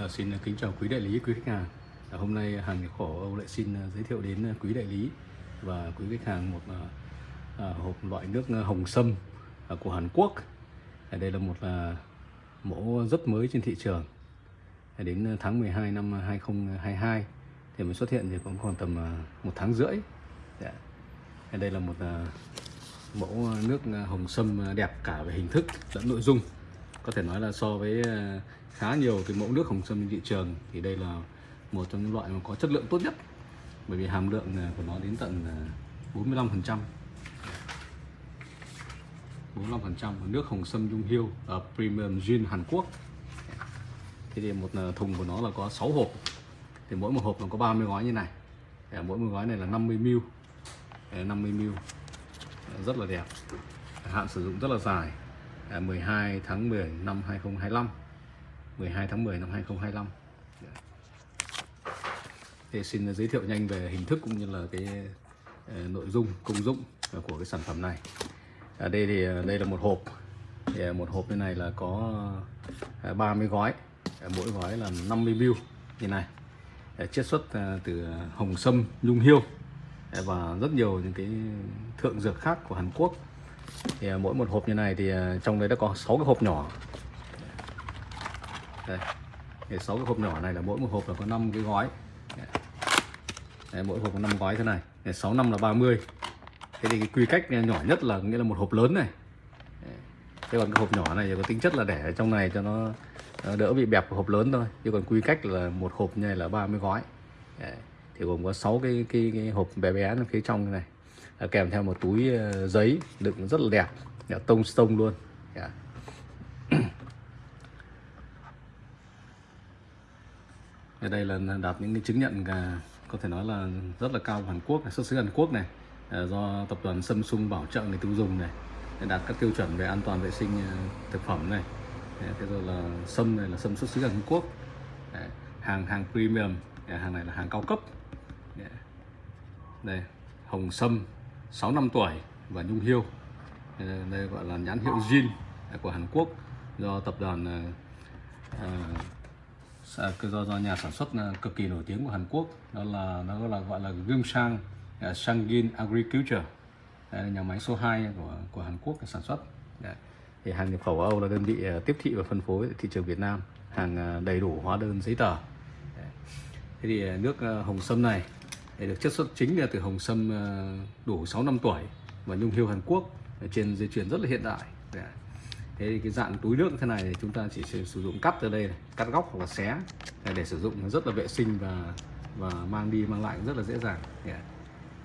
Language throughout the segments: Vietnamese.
À, xin kính chào quý đại lý, quý khách hàng. À, hôm nay hàng nhập khẩu Âu lại xin à, giới thiệu đến à, quý đại lý và quý khách hàng một à, à hộp loại nước hồng sâm à, của Hàn Quốc. À, đây là một à, mẫu rất mới trên thị trường. À, đến tháng 12 năm 2022 thì mới xuất hiện thì cũng còn tầm à, một tháng rưỡi. À, đây là một à, mẫu nước hồng sâm đẹp cả về hình thức lẫn nội dung có thể nói là so với ờ, khá nhiều cái mẫu nước hồng sâm trên thị trường thì đây là một trong những loại mà có chất lượng tốt nhất. Bởi vì hàm lượng ờ, của nó đến tận ờ, 45 phần trăm. 45 phần trăm nước hồng sâm dung hiêu ở premium gin Hàn Quốc. Thế thì một thùng của nó là có 6 hộp. Thì mỗi một hộp nó có 30 gói như này. Mỗi một gói này là 50 ml. 50 ml. Rất là đẹp. Hạn sử dụng rất là dài. À, 12 tháng 10 năm 2025 12 tháng 10 năm 2025 dạ. thì xin giới thiệu nhanh về hình thức cũng như là cái ờ, nội dung, công dụng của cái sản phẩm này. Ở đây thì ờ, đây là một hộp. Thì ờ, một hộp như này là có 30 gói. Mỗi gói là 50 ml như này. Chiết xuất từ hồng sâm, nhung hiêu và rất nhiều những cái thượng dược khác của Hàn Quốc thì à, mỗi một hộp như này thì à, trong đấy đã có 6 cái hộp nhỏ. Đây. Thì 6 cái hộp nhỏ này là mỗi một hộp là có 5 cái gói. Đấy, mỗi hộp có 5 gói thế này. Đấy, 6 năm là 30 thế thì cái quy cách nhỏ nhất là nghĩa là một hộp lớn này. Thế còn cái hộp nhỏ này thì có tính chất là để ở trong này cho nó đỡ bị bẹp hộp lớn thôi. Chứ còn quy cách là một hộp như này là 30 gói. Đấy. thì gồm có 6 cái, cái, cái hộp bé bé phía trong này kèm theo một túi ờ, giấy đựng rất là đẹp yeah, tông stone luôn. Yeah. ở đây là đạt những cái chứng nhận à, có thể nói là rất là cao của Hàn Quốc xuất xứ Hàn Quốc này à, do tập đoàn Samsung bảo trợ người tiêu dùng này đạt các tiêu chuẩn về an toàn vệ sinh à, thực phẩm này. Thế rồi là sâm này là sâm xuất xứ Hàn Quốc. Hàng hàng premium hàng này là hàng cao cấp. Dạ. Đây hồng sâm. 6 năm tuổi và nhung hiêu. Ờ, đây gọi là nhãn hiệu Jin của Hàn Quốc do tập đoàn uh, do do nhà sản xuất cực kỳ nổi tiếng của Hàn Quốc. Đó là nó là gọi là Gyeongsang uh, Sangin Agriculture. Đây là nhà máy số 2 của của Hàn Quốc sản xuất. Đấy. thì hàng nhập khẩu Âu là đơn vị tiếp thị và phân phối thị trường Việt Nam hàng đầy đủ hóa đơn giấy tờ. Đấy. thế thì nước hồng sâm này để được chất xuất chính là từ hồng sâm ờ, đủ 6 năm tuổi và nhung hiêu Hàn Quốc trên dây chuyền rất là hiện đại. Dạ. Thế thì cái dạng túi nước thế này thì chúng ta chỉ sử dụng cắt từ đây này, cắt góc hoặc là xé để sử dụng rất là vệ sinh và và mang đi mang lại rất là dễ dàng. Dạ.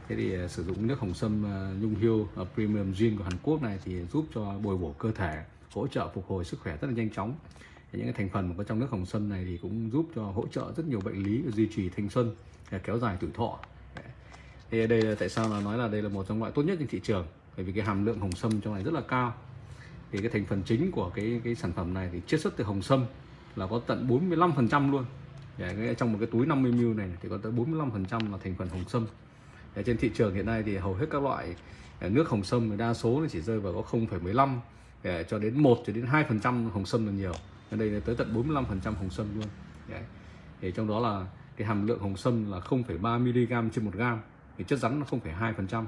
Thế thì ờ, sử dụng nước hồng sâm ờ, nhung hiêu premium gin của Hàn Quốc này thì giúp cho bồi bổ cơ thể hỗ trợ phục hồi sức khỏe rất là nhanh chóng những cái thành phần mà có trong nước hồng sâm này thì cũng giúp cho hỗ trợ rất nhiều bệnh lý duy trì thanh xuân à, kéo dài tuổi thọ. Thì đây là tại sao là nói là đây là một trong loại tốt nhất trên thị trường? Bởi vì cái hàm lượng hồng sâm trong này rất là cao. Thì cái thành phần chính của cái cái sản phẩm này thì chiết xuất từ hồng sâm là có tận 45 phần trăm luôn. Để trong một cái túi 50 ml này thì có tới 45 phần trăm là thành phần hồng sâm để trên thị trường hiện nay thì hầu hết các loại à, nước hồng sâm đa số nó chỉ rơi vào có 0,15 à, cho đến 1 cho đến 2 phần trăm hồng sâm là nhiều ở đây là tới tận 45 phần trăm hồng sâm luôn. Đấy. thì trong đó là cái hàm lượng hồng sâm là 0,3 mg trên 1 gram thì chất rắn nó 0,2 phần trăm.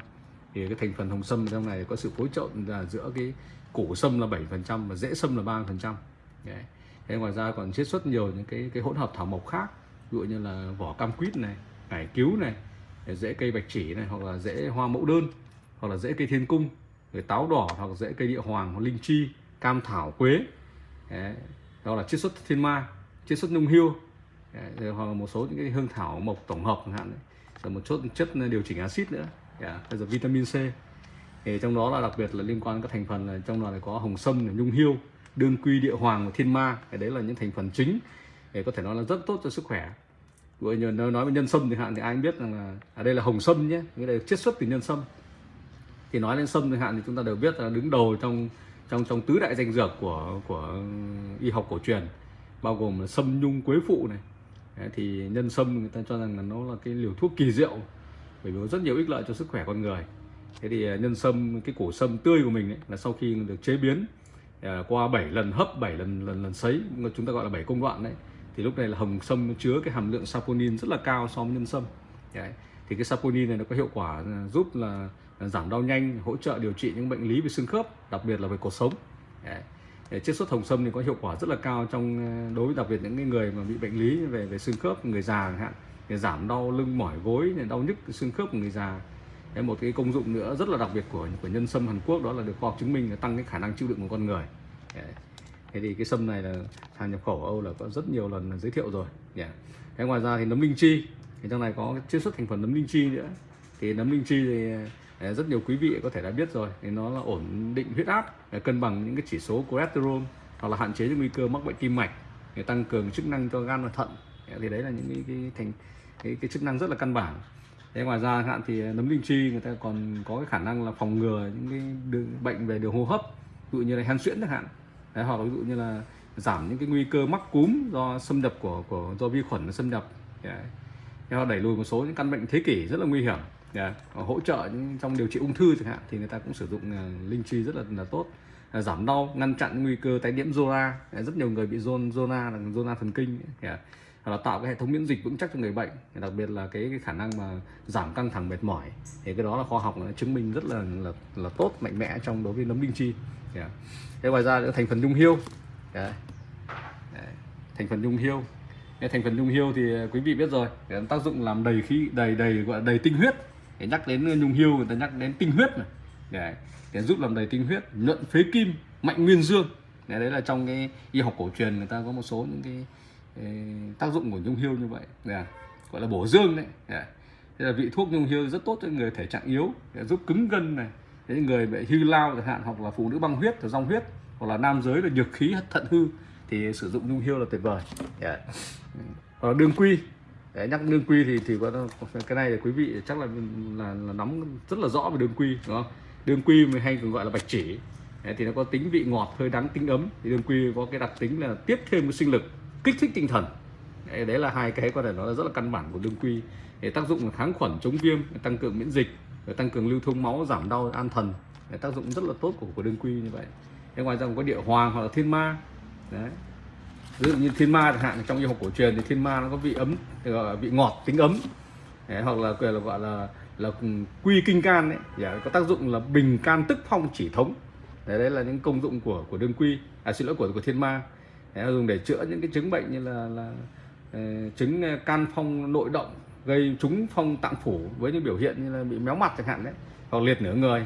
Thì cái thành phần hồng sâm trong này có sự phối trộn là giữa cái củ sâm là 7 phần trăm và rễ sâm là 3 phần trăm. Thế ngoài ra còn chiết xuất nhiều những cái cái hỗn hợp thảo mộc khác ví dụ như là vỏ cam quýt này cải cứu này rễ cây bạch chỉ này hoặc là rễ hoa mẫu đơn hoặc là rễ cây thiên cung rồi táo đỏ hoặc rễ cây địa hoàng hoặc linh chi cam thảo quế. Đấy đó là chiết xuất thiên ma, chiết xuất nhung hiêu rồi hoặc là một số những cái hương thảo mộc tổng hợp chẳng hạn rồi một chút chất ờ, điều chỉnh axit nữa. Yeah. bây giờ vitamin C. Thì trong đó là đặc biệt là liên quan các thành phần là trong đó là có hồng sâm nhung hiêu đương quy địa hoàng và thiên ma. Cái đấy là những thành phần chính để có thể nói là rất tốt cho sức khỏe. Vừa như nói về nhân sâm thì hạn thì ai biết rằng là ở đây là hồng sâm nhé. Cái đây chiết xuất từ nhân sâm. Thì nói lên sâm thì hạn thì chúng ta đều biết là đứng đầu trong trong trong tứ đại danh dược của của y học cổ truyền bao gồm là sâm nhung quế phụ này. Thì nhân sâm người ta cho rằng là nó là cái liều thuốc kỳ diệu bởi vì có rất nhiều ích lợi cho sức khỏe con người. Thế thì à, nhân sâm cái củ sâm tươi của mình ấy, là sau khi được chế biến à, qua 7 lần hấp 7 lần lần lần sấy chúng ta gọi là 7 công đoạn đấy thì lúc này là hồng sâm chứa cái hàm lượng saponin rất là cao so với nhân sâm. Đấy thì cái saponin này nó có hiệu quả ờ, giúp là ờ, giảm đau nhanh hỗ trợ điều trị những bệnh lý về xương khớp đặc biệt là về cột sống đấy. chiết xuất hồng sâm thì có hiệu quả rất là cao trong ờ, đối với đặc biệt những người mà bị bệnh lý về về xương khớp người già chẳng hạn để giảm đau lưng mỏi gối đau nhức xương khớp của người già Đấy, một cái công dụng nữa rất là đặc biệt của của nhân sâm Hàn Quốc đó là được khoa học chứng minh là tăng cái khả năng chịu đựng của con người Đấy. thế thì cái sâm này là hàng nhập khẩu ở Âu là có rất nhiều lần giới thiệu rồi yeah. thế ngoài ra thì nấm linh chi thì trong này có chiết xuất thành phần nấm linh chi nữa. Thì nấm linh chi thì à, rất nhiều quý vị có thể đã biết rồi. Thì nó là ổn định huyết áp à, cân bằng những cái chỉ số cholesterol hoặc là hạn chế những nguy cơ mắc bệnh tim mạch để tăng cường chức năng cho gan và thận. Dạ, thì đấy là những cái, cái thành cái, cái chức năng rất là căn bản. Thế ngoài ra hạn thì à, nấm linh chi người ta còn có cái khả năng là phòng ngừa những cái đường, bệnh về đường hô hấp ví dụ như là hen suyễn chẳng hạn. Đấy, hoặc là ví dụ như là giảm những cái nguy cơ mắc cúm do xâm nhập của của do vi khuẩn xâm nhập. Đấy. Thế đẩy lùi một số những căn bệnh thế kỷ rất là nguy hiểm. Dạ, yeah. hỗ trợ trong điều trị ung thư chẳng hạn thì người ta cũng sử dụng uh, linh chi rất là là tốt. Ờ, giảm đau ngăn chặn nguy cơ tái nhiễm zona. Dạ, rất nhiều người bị zona zona là zona thần kinh dạ. yeah là tạo cái hệ thống miễn dịch vững chắc cho người bệnh. Đặc biệt là cái, cái khả năng mà giảm căng thẳng mệt mỏi. Thì cái đó là khoa học nó chứng minh rất là là, là tốt mạnh mẽ trong đối với nấm linh chi. Yeah. thế ngoài ra nữa thành phần nhung hiêu. Yeah. thành phần nhung hiêu thành phần nhung hiêu thì quý vị biết rồi. Để tác dụng làm đầy khí đầy đầy gọi là đầy tinh huyết. Để nhắc đến nhung hiêu người ta nhắc đến tinh huyết này để, để giúp làm đầy tinh huyết nhuận phế kim mạnh nguyên dương. Đấy là trong cái y học cổ truyền người ta có một số những cái tác dụng của nhung hiêu như vậy. Để, gọi là bổ dương đấy. Để, thế là vị thuốc nhung hiêu rất tốt cho người thể trạng yếu để giúp cứng gân này. Những người bị hư lao chẳng hạn hoặc là phụ nữ băng huyết rong huyết hoặc là nam giới là nhược khí thận hư thì sử dụng nhung hiêu là tuyệt vời. Yeah. hoặc là đương quy. Để nhắc đương quy thì thì có cái này thì quý vị chắc là là, là nắm rất là rõ về đương quy đúng không? Đương quy mình hay còn gọi là bạch chỉ. Thì nó có tính vị ngọt hơi đắng tính ấm. Thì đương quy có cái đặc tính là tiếp thêm cái sinh lực kích thích tinh thần. Đấy, đấy là hai cái có thể nói là rất là căn bản của đương quy. Để tác dụng kháng khuẩn chống viêm tăng cường miễn dịch tăng cường lưu thông máu giảm đau an thần. Để tác dụng rất là tốt của của đương quy như vậy. Thế ngoài ra còn có địa hoàng hoặc là thiên ma đấy. Ví dụ như thiên ma chẳng hạn trong y học cổ truyền thì thiên ma nó có vị ấm gọi là vị ngọt tính ấm. Đấy, hoặc là, là gọi là là ừ, quy kinh can đấy dạ, có tác dụng là bình can tức phong chỉ thống. Đấy, đấy là những công dụng của của đương quy à xin lỗi của của thiên ma. Đấy, dùng để chữa những cái chứng bệnh như là là ờ, chứng ờ, can phong nội động gây trúng phong tạng phủ với những biểu hiện như là bị méo mặt chẳng hạn đấy hoặc liệt nửa người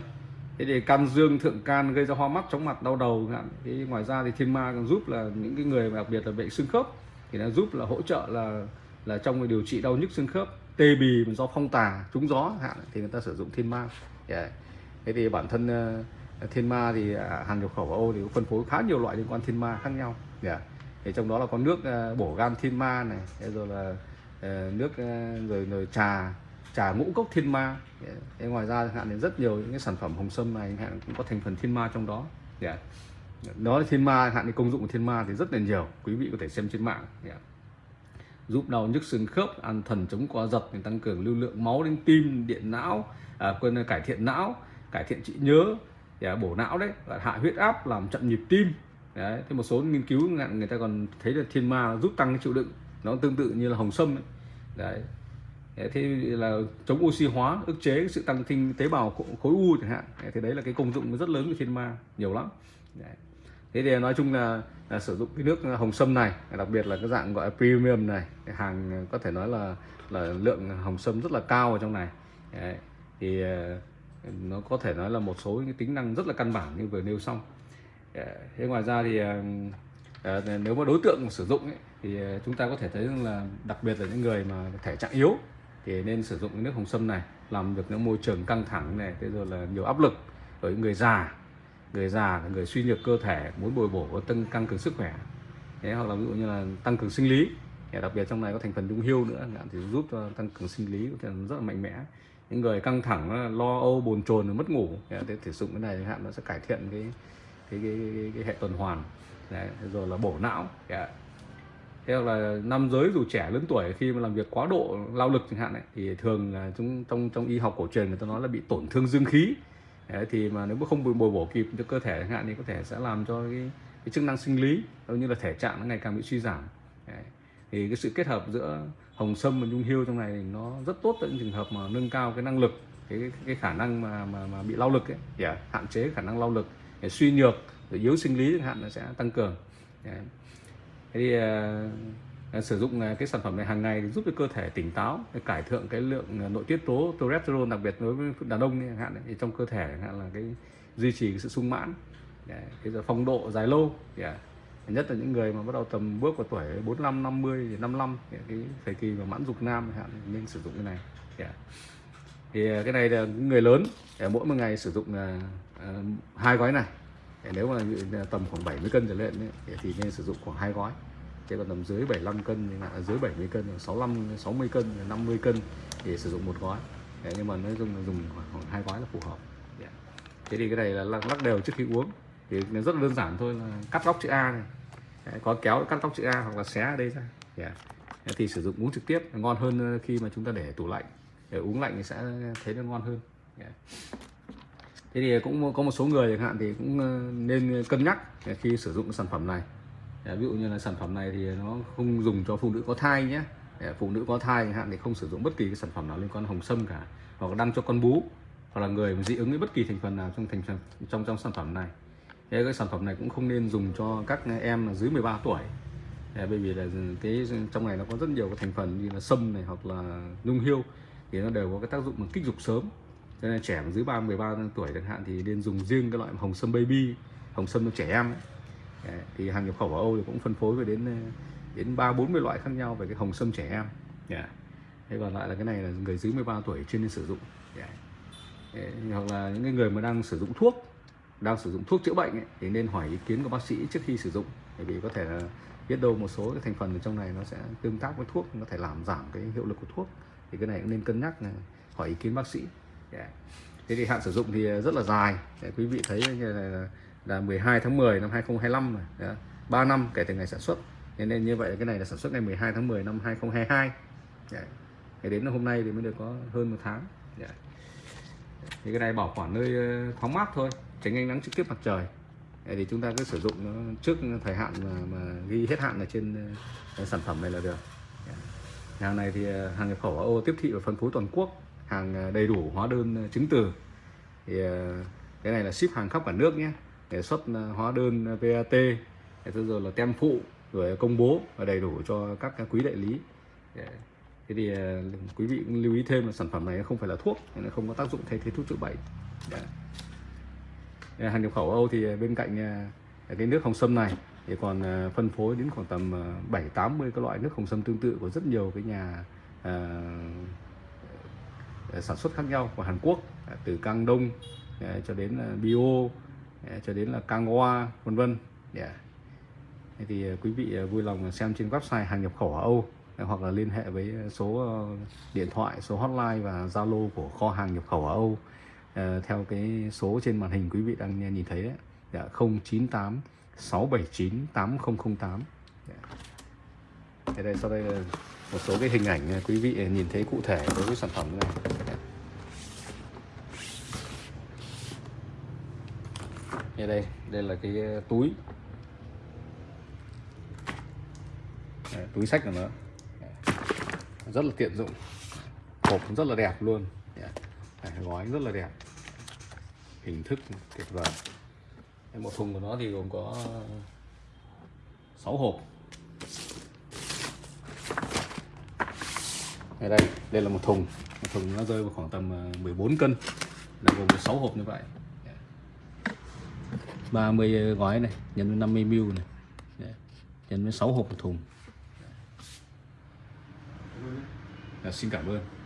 thế thì can dương thượng can gây ra hoa mắt chóng mặt đau đầu hạn thế ngoài ra thì thiên ma còn giúp là những cái người đặc biệt là bệnh xương khớp thì nó giúp là hỗ trợ là là trong điều trị đau nhức xương khớp tê bì do phong tà trúng gió hạn thì người ta sử dụng thiên ma yeah. thế thì bản thân uh, thiên ma thì à, uh, hàng nhập khẩu ở Âu thì phân phối khá nhiều loại liên quan thiên ma khác nhau dạ. yeah. thì trong đó là có nước uh, bổ gan thiên ma này rồi là uh, nước uh, rồi rồi trà trà ngũ cốc thiên ma yeah. ngoài ra hạn đến rất nhiều những cái sản phẩm hồng sâm này hạn cũng có thành phần thiên ma trong đó yeah. đó là thiên ma hạn thì công dụng của thiên ma thì rất là nhiều quý vị có thể xem trên mạng yeah. giúp đau nhức xương khớp an thần chống co giật tăng cường lưu lượng máu đến tim điện não à, quên cải thiện não cải thiện trí nhớ yeah, bổ não đấy hạ huyết áp làm chậm nhịp tim đấy thế một số nghiên cứu người ta còn thấy là thiên ma giúp tăng cái chịu đựng nó tương tự như là hồng sâm ấy. đấy thế là chống oxy hóa ức chế sự tăng sinh tế bào khối u chẳng hạn thì đấy là cái công dụng rất lớn của thiên ma nhiều lắm đấy. thế thì nói chung là, là sử dụng cái nước hồng sâm này đặc biệt là cái dạng gọi là premium này cái hàng có thể nói là là lượng hồng sâm rất là cao ở trong này đấy. thì ờ, nó có thể nói là một số những tính năng rất là căn bản như vừa nêu xong thế ngoài ra thì ờ, ờ, nếu mà đối tượng sử dụng ấy, thì chúng ta có thể thấy rằng là đặc biệt là những người mà thể trạng yếu thì nên sử dụng nước hồng sâm này làm được những môi trường căng thẳng này thế rồi là nhiều áp lực với người già. Người già người suy nhược cơ thể muốn bồi bổ tăng tăng cường sức khỏe. Thế hoặc là ví dụ như là tăng cường sinh lý. Đặc biệt trong này có thành phần dung hiêu nữa thì giúp cho tăng cường sinh lý rất là mạnh mẽ. Những người căng thẳng lo âu bồn chồn mất ngủ thì sử dụng cái này hạn nó sẽ cải thiện cái cái, cái, cái, cái hệ tuần hoàn. Đấy, rồi là bổ não. Yeah thế hoặc là nam giới dù trẻ lớn tuổi khi mà làm việc quá độ lao lực chẳng hạn ấy, thì thường là chúng trong trong y học cổ truyền người ta nói là bị tổn thương dương khí Đấy, thì mà nếu mà không bồi bổ kịp cho cơ thể chẳng hạn thì có thể sẽ làm cho cái, cái chức năng sinh lý cũng như là thể trạng nó ngày càng bị suy giảm Đấy. thì cái sự kết hợp giữa hồng sâm và nhung hiêu trong này thì nó rất tốt tại những trường hợp mà nâng cao cái năng lực cái cái khả năng mà mà, mà bị lao lực ấy yeah. À, hạn chế khả năng lao lực để suy nhược để yếu sinh lý chẳng hạn nó sẽ tăng cường yeah thì uh, sử dụng ờ, cái sản phẩm này hàng ngày giúp cho cơ thể tỉnh táo để cải thiện cái lượng nội tiết tố testosterone đặc biệt đối với đàn ông chẳng hạn thì trong cơ thể hạn là cái duy trì cái sự sung mãn yeah. cái phong độ dài lâu yeah à, nhất là những người mà bắt đầu tầm bước vào tuổi 45 50 thì 55 cái thời kỳ mà mãn dục nam hạn nên sử dụng cái này yeah. thì à. cái này là người lớn để mỗi một ngày sử dụng là uh, hai gói này nếu mà tầm khoảng 70 cân trở lên ấy, thì nên sử dụng khoảng hai gói. Thế còn tầm dưới 75 cân thì là dưới 70 cân 65 60 cân 50 cân thì sử dụng một gói. Đấy, nhưng mà nói chung là dùng khoảng, khoảng hai gói là phù hợp. Yeah. thế thì cái này là lắc đều trước khi uống. Thì nó rất là đơn giản thôi là cắt góc chữ A này. Đấy, có kéo cắt góc chữ A hoặc là xé ở đây ra. Dạ. Yeah. thì sử dụng uống trực tiếp ngon hơn khi mà chúng ta để tủ lạnh. Để uống lạnh thì sẽ thấy nó ngon hơn. Yeah thế thì cũng có một số người chẳng hạn thì cũng ờ, nên cân nhắc khi sử dụng sản phẩm này. Ờ, ví dụ như là sản phẩm này thì nó không dùng cho phụ nữ có thai nhé. Ờ, phụ nữ có thai chẳng hạn thì không sử dụng bất kỳ cái sản phẩm nào liên quan hồng sâm cả, hoặc đăng cho con bú, hoặc là người dị ứng với bất kỳ thành phần nào trong thành trong trong sản phẩm này. Thế cái sản phẩm này cũng không nên dùng cho các em dưới 13 tuổi. Bởi vì là cái, trong này nó có rất nhiều cái thành phần như là sâm này hoặc là nhung hiêu thì nó đều có cái tác dụng mà kích dục sớm cho nên trẻ dưới 3 13 tuổi chẳng hạn thì nên dùng riêng cái loại hồng sâm baby hồng sâm cho trẻ em ấy. thì hàng nhập khẩu ở Âu thì cũng phân phối về đến đến ba bốn mươi loại khác nhau về cái hồng sâm trẻ em yeah. thế còn lại là cái này là người dưới 13 tuổi trên nên sử dụng dạ. yeah. hoặc là những người mà đang sử dụng thuốc đang sử dụng thuốc chữa bệnh ấy, thì nên hỏi ý kiến của bác sĩ trước khi sử dụng bởi vì có thể là biết đâu một số cái thành phần ở trong này nó sẽ tương tác với thuốc có thể làm giảm cái hiệu lực của thuốc thì cái này cũng nên cân nhắc này, hỏi ý kiến bác sĩ yeah. thế thì hạn sử dụng thì rất là dài. Để quý vị thấy như là, là 12 tháng 10 năm 2025 này yeah. 3 năm kể từ ngày sản xuất. Nên, nên như vậy cái này là sản xuất ngày 12 tháng 10 năm 2022 yeah. Dạ. Thế đến hôm nay thì mới được có hơn một tháng. Yeah. thì cái này bảo quản nơi ờ, thoáng mát thôi tránh ánh nắng trực tiếp mặt trời. Thì chúng ta cứ sử dụng nó trước thời hạn mà, mà ghi hết hạn ở trên ờ, sản phẩm này là được. Hàng này thì ờ, hàng nhập khẩu ở Âu tiếp thị và phân phối toàn quốc hàng ờ, đầy đủ hóa đơn ờ, chứng từ. Thì ờ, cái này là ship hàng khắp cả nước nhé. Để xuất hóa đơn VAT thế rồi là tem phụ, rồi công bố và đầy đủ cho các quý đại lý. Thế thì quý vị cũng lưu ý thêm là sản phẩm này không phải là thuốc, nên không có tác dụng thay thế thuốc chữa bệnh. Hàng nhập khẩu Âu thì bên cạnh cái nước hồng sâm này thì còn phân phối đến khoảng tầm 7 80 các loại nước hồng sâm tương tự của rất nhiều cái nhà Ờ, sản xuất khác nhau của Hàn Quốc ờ, từ Cang Đông ờ, cho đến Bio cho đến là Cang Hoa vân vân dạ. yeah. thì quý vị vui lòng xem trên website hàng nhập khẩu ở Âu hoặc là liên hệ với số điện thoại số hotline và Zalo của kho hàng nhập khẩu ở Âu theo cái số trên màn hình quý vị đang nhìn thấy đấy dạ, 098 679 8008 yeah. Thế đây sau đây là một số cái hình ảnh à, quý vị à, nhìn thấy cụ thể đối với sản phẩm này. Như đây, đây là cái à, túi. Đấy, túi sách của nó. Rất là tiện dụng. Hộp rất là đẹp luôn. Đấy, gói rất là đẹp. Hình thức tuyệt vời. Một thùng của nó thì gồm có 6 hộp. Đây đây đây là một thùng. Một thùng nó rơi vào khoảng tầm ờ, 14 cân. Là gồm 6 hộp như vậy. 30 gói này nhân với 50 ml này. Nhân với 6 hộp một thùng. À, xin cảm ơn.